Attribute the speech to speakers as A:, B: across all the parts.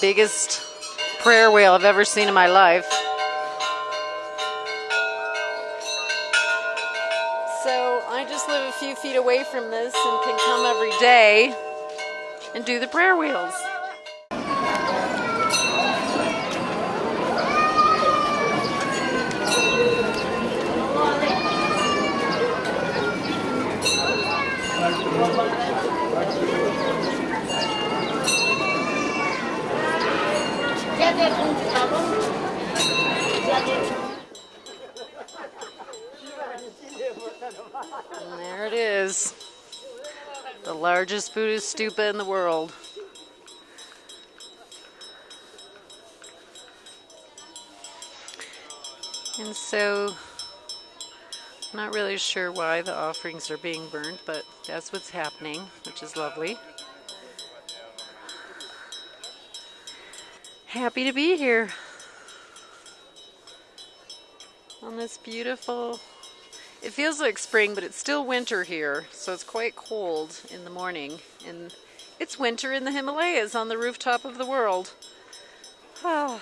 A: biggest prayer wheel I've ever seen in my life. So I just live a few feet away from this and can come every day and do the prayer wheels. And there it is. The largest Buddhist stupa in the world. And so, I'm not really sure why the offerings are being burned, but that's what's happening, which is lovely. Happy to be here on this beautiful it feels like spring, but it's still winter here, so it's quite cold in the morning. And it's winter in the Himalayas on the rooftop of the world. Oh.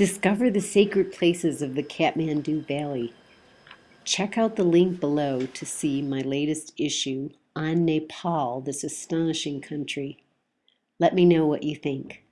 B: Discover the sacred places of the Kathmandu Valley. Check out the link below to see my latest issue on Nepal, this astonishing country. Let me know what you think.